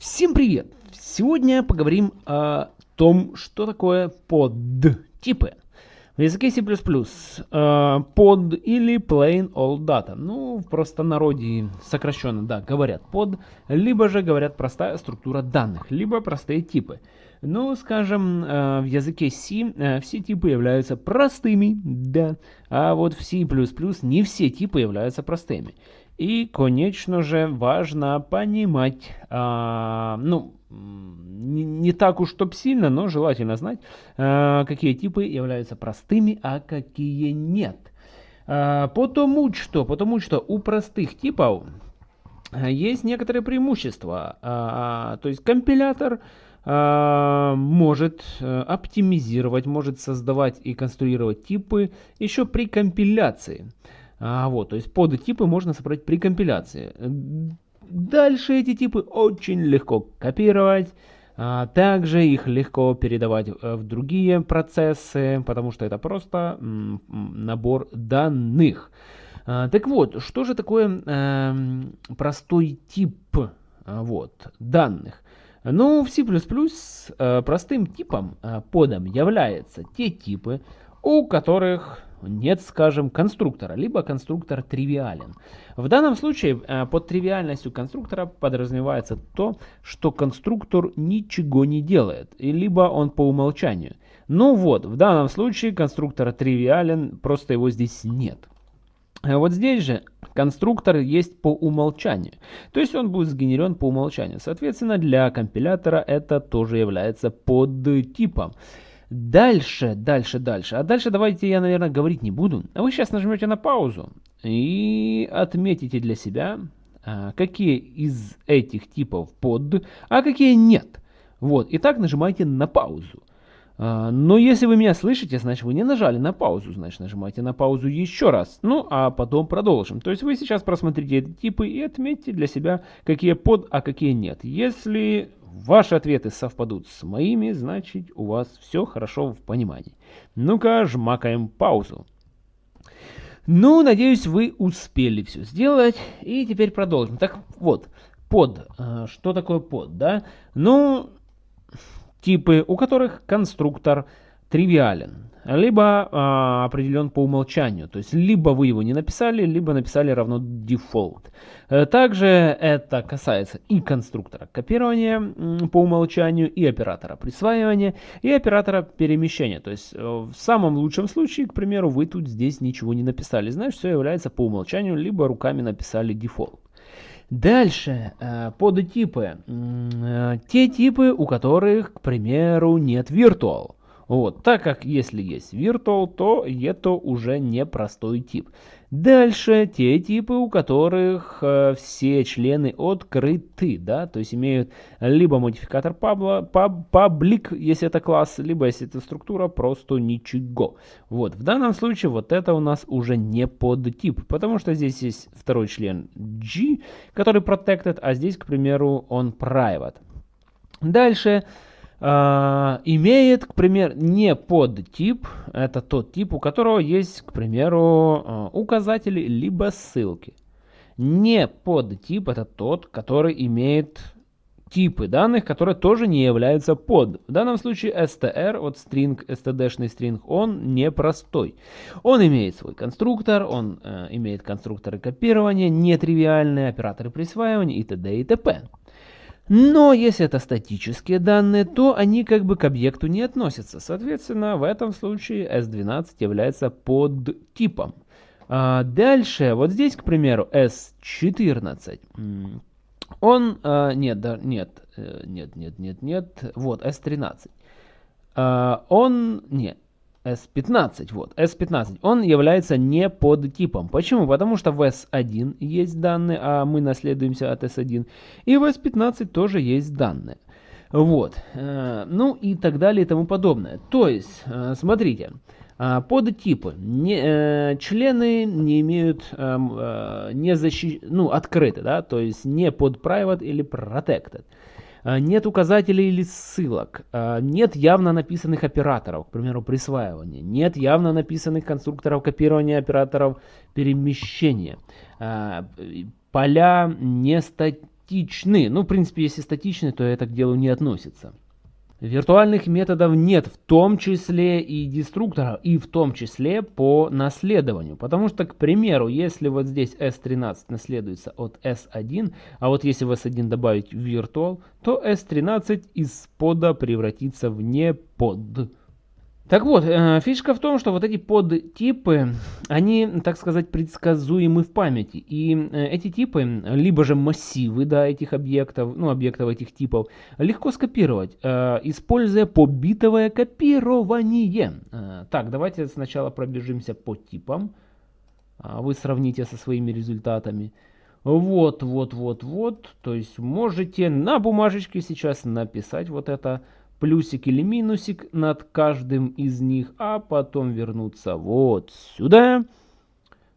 Всем привет! Сегодня поговорим о том, что такое под типы. В языке C++ э, под или plain old data. Ну, в простонародье сокращенно, да, говорят под, либо же говорят простая структура данных, либо простые типы. Ну, скажем, э, в языке C э, все типы являются простыми, да, а вот в C++ не все типы являются простыми. И, конечно же, важно понимать, а, ну, не, так уж чтоб сильно, но желательно знать, а, какие типы являются простыми, а какие нет. А, потому что, потому что у простых типов есть некоторые преимущества. А, то есть компилятор а, может э, оптимизировать, может создавать и конструировать типы еще при компиляции. А, вот, то есть подтипы можно собрать при компиляции. Дальше эти типы очень легко копировать. А, также их легко передавать э, в другие процессы, потому что это просто набор данных. А, так вот, что же такое э, простой тип вот, данных? Ну, в C++ э, простым типом, подом являются те типы, у которых нет, скажем, конструктора, либо конструктор тривиален. В данном случае э, под тривиальностью конструктора подразумевается то, что конструктор ничего не делает, либо он по умолчанию. Ну вот, в данном случае конструктор тривиален, просто его здесь нет. А вот здесь же конструктор есть по умолчанию. То есть он будет сгенерен по умолчанию. Соответственно, для компилятора это тоже является подтипом. Дальше, дальше, дальше. А дальше давайте я, наверное, говорить не буду. А вы сейчас нажмете на паузу и отметите для себя, а, какие из этих типов под, а какие нет. Вот, и так нажимайте на паузу. А, но если вы меня слышите, значит вы не нажали на паузу, значит нажимайте на паузу еще раз. Ну, а потом продолжим. То есть вы сейчас просмотрите эти типы и отметьте для себя, какие под, а какие нет. Если ваши ответы совпадут с моими, значит у вас все хорошо в понимании. Ну-ка, жмакаем паузу. Ну, надеюсь, вы успели все сделать. И теперь продолжим. Так вот, под. Э, что такое под, да? Ну, типы, у которых конструктор тривиален либо а, определен по умолчанию. То есть либо вы его не написали, либо написали равно default. Э, также это касается и конструктора копирования по умолчанию, и оператора присваивания, и оператора перемещения. То есть э, в самом лучшем случае, к примеру, вы тут здесь ничего не написали. Значит, все является по умолчанию, либо руками написали default. Дальше, э, подтипы. Те типы, у которых, к примеру, нет virtual. Вот, так как если есть virtual, то это уже не простой тип. Дальше те типы, у которых э, все члены открыты, да, то есть имеют либо модификатор pub, pub, public, если это класс, либо если это структура, просто ничего. Вот, в данном случае вот это у нас уже не подтип, потому что здесь есть второй член G, который protected, а здесь, к примеру, он private. Дальше имеет, к примеру, не подтип, это тот тип, у которого есть, к примеру, э, указатели либо ссылки. Не подтип это тот, который имеет типы данных, которые тоже не являются под. В данном случае str, вот string, std-шный string, он непростой. Он имеет свой конструктор, он э, имеет конструкторы копирования, нетривиальные операторы присваивания и т.д. и т.п. Но если это статические данные, то они как бы к объекту не относятся. Соответственно, в этом случае S12 является подтипом. А дальше, вот здесь, к примеру, S14. Он, а, нет, да, нет, э, нет, нет, нет, нет, вот, S13. А, он, нет, S15, вот, S15, он является не под типом. Почему? Потому что в S1 есть данные, а мы наследуемся от S1, и в S15 тоже есть данные. Вот, э, ну и так далее и тому подобное. То есть, э, смотрите, э, подтипы, не, члены не имеют, не защищ... ну, открыты, да, то есть не под private или protected. А, нет указателей или ссылок, а, нет явно написанных операторов, к примеру, присваивания, нет явно написанных конструкторов копирования операторов перемещения, а, поля не статичны. Ну, в принципе, если статичны, то это к делу не относится. Виртуальных методов нет, в том числе и деструкторов, и в том числе по наследованию. Потому что, к примеру, если вот здесь S13 наследуется от S1, а вот если в S1 добавить virtual, то S13 из пода превратится в непод. Так вот, э, фишка в том, что вот эти подтипы, они, так сказать, предсказуемы в памяти. И э, эти типы, либо же массивы да, этих объектов, ну, объектов этих типов, легко скопировать, э, используя побитовое копирование. Так, давайте сначала пробежимся по типам. А вы сравните со своими результатами. Вот, вот, вот, вот. То есть можете на бумажечке сейчас написать вот это плюсик или минусик над каждым из них, а потом вернуться вот сюда,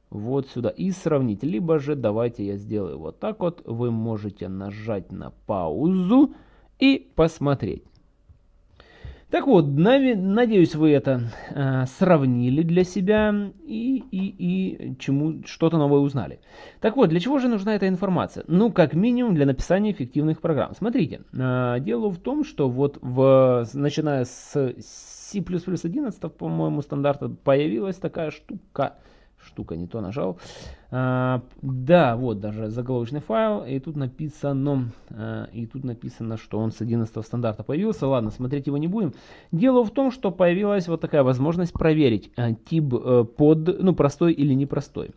вот сюда и сравнить. Либо же давайте я сделаю вот так вот, вы можете нажать на паузу и посмотреть. Так вот, надеюсь, вы это э, сравнили для себя и, и, и чему что-то новое узнали. Так вот, для чего же нужна эта информация? Ну, как минимум, для написания эффективных программ. Смотрите, э, дело в том, что вот в, начиная с C++ 11, по-моему, стандарта появилась такая штука – штука не то нажал. А, да, вот даже заголовочный файл, и тут написано, а, и тут написано, что он с 11 стандарта появился. Ладно, смотреть его не будем. Дело в том, что появилась вот такая возможность проверить а, тип а, под, ну, простой или непростой.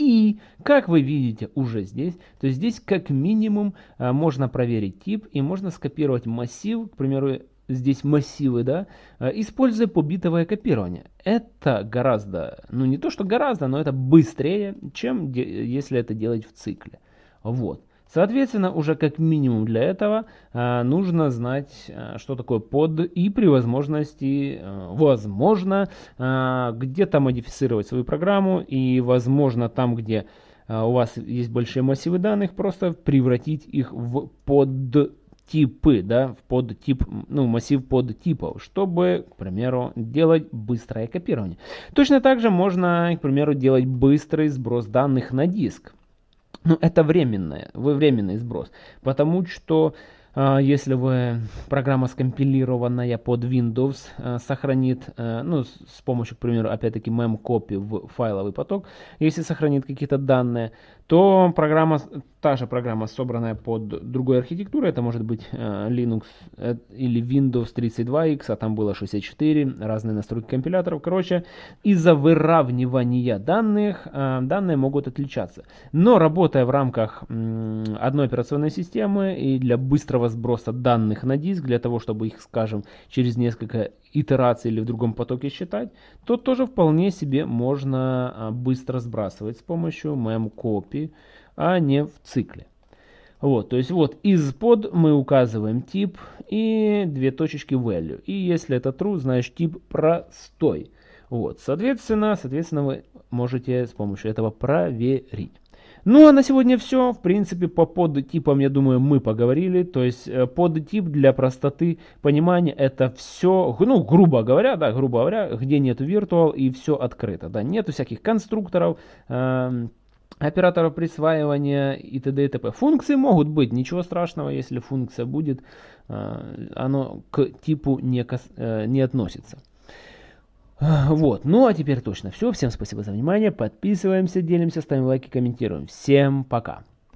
И, как вы видите уже здесь, то здесь как минимум а, можно проверить тип и можно скопировать массив, к примеру, здесь массивы, да, э, используя побитовое копирование. Это гораздо, ну не то что гораздо, но это быстрее, чем если это делать в цикле. Вот. Соответственно, уже как минимум для этого э, нужно знать, э, что такое под и при возможности, э, возможно, э, где-то модифицировать свою программу и, возможно, там, где э, у вас есть большие массивы данных, просто превратить их в под типы, да, под тип, ну, массив под типов, чтобы, к примеру, делать быстрое копирование. Точно так же можно, к примеру, делать быстрый сброс данных на диск. Но это временное, временный сброс, потому что а, если вы программа скомпилированная под Windows а, сохранит, а, ну, с помощью, к примеру, опять-таки mem-copy в файловый поток, если сохранит какие-то данные, то программа, та же программа, собранная под другой архитектурой, это может быть Linux э, или Windows 32X, а там было 64, разные настройки компиляторов. Короче, из-за выравнивания данных, данные могут отличаться. Но работая в рамках одной операционной системы и для быстрого сброса данных на диск, для того, чтобы их, скажем, через несколько итераций или в другом потоке считать, то тоже вполне себе можно а, быстро сбрасывать с помощью memcopy, а не в цикле. Вот, то есть вот из под мы указываем тип и две точечки value. И если это true, значит тип простой. Вот, соответственно, соответственно вы можете с помощью этого проверить. Ну а на сегодня все. В принципе, по подтипам, я думаю, мы поговорили. То есть э, подтип для простоты понимания это все, ну, грубо говоря, да, грубо говоря, где нет virtual и все открыто. Да, нету всяких конструкторов, э, операторов присваивания и т.д. и т.п. Функции могут быть, ничего страшного, если функция будет, э, оно к типу не, э, не относится. Вот, ну а теперь точно все. Всем спасибо за внимание. Подписываемся, делимся, ставим лайки, комментируем. Всем пока.